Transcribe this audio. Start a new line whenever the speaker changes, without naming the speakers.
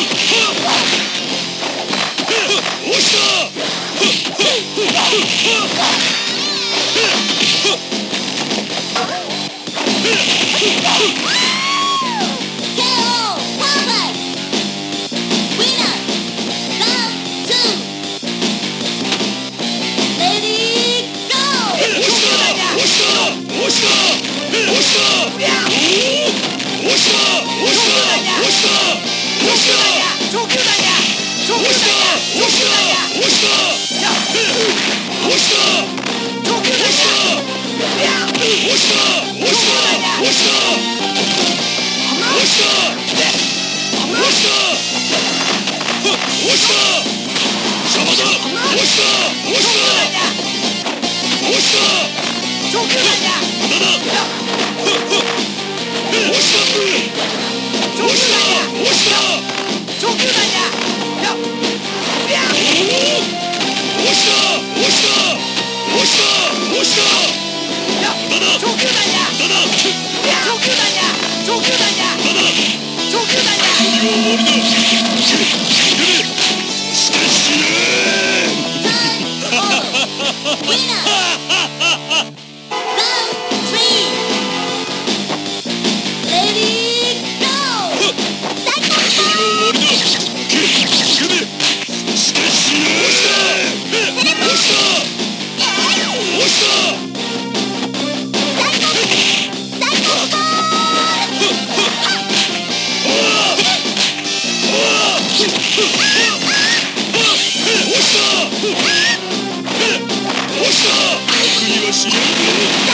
Ooh!
Yeah! しかしね TV.